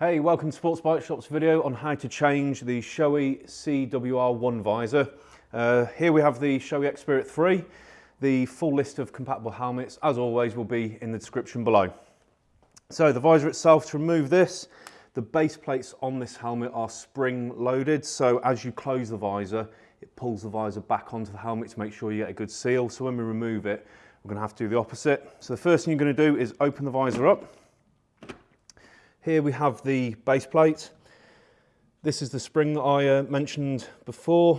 Hey, welcome to Sports Bike Shop's video on how to change the Shoei CWR1 visor. Uh, here we have the Shoei X-Spirit 3. The full list of compatible helmets, as always, will be in the description below. So the visor itself, to remove this, the base plates on this helmet are spring loaded. So as you close the visor, it pulls the visor back onto the helmet to make sure you get a good seal. So when we remove it, we're gonna have to do the opposite. So the first thing you're gonna do is open the visor up. Here we have the base plate. This is the spring that I uh, mentioned before,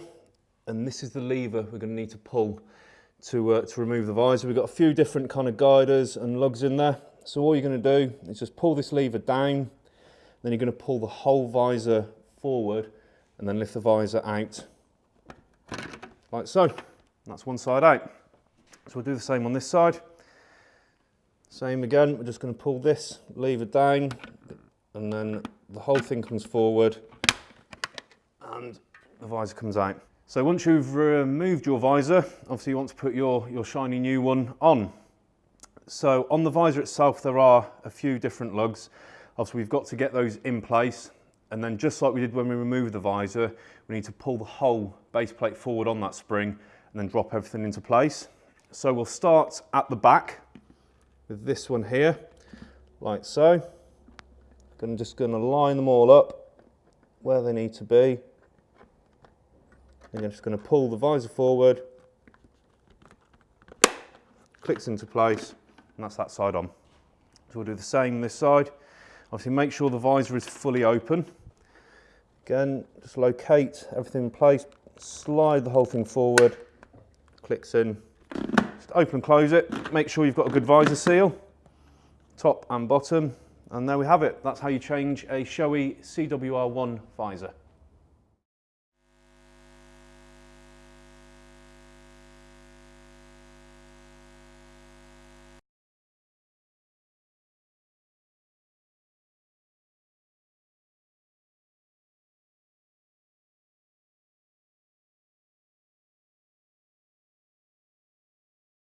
and this is the lever we're going to need to pull to, uh, to remove the visor. We've got a few different kind of guiders and lugs in there. So all you're going to do is just pull this lever down, then you're going to pull the whole visor forward and then lift the visor out like so. That's one side out. So we'll do the same on this side. Same again, we're just going to pull this lever down and then the whole thing comes forward and the visor comes out. So once you've removed your visor, obviously you want to put your, your shiny new one on. So on the visor itself, there are a few different lugs. Obviously we've got to get those in place. And then just like we did when we removed the visor, we need to pull the whole base plate forward on that spring and then drop everything into place. So we'll start at the back with this one here, like so. I'm just going to line them all up where they need to be. And I'm just going to pull the visor forward, clicks into place, and that's that side on. So we'll do the same this side. Obviously make sure the visor is fully open. Again, just locate everything in place, slide the whole thing forward, clicks in, just open and close it. Make sure you've got a good visor seal, top and bottom. And there we have it. That's how you change a Shoei CWR1 visor.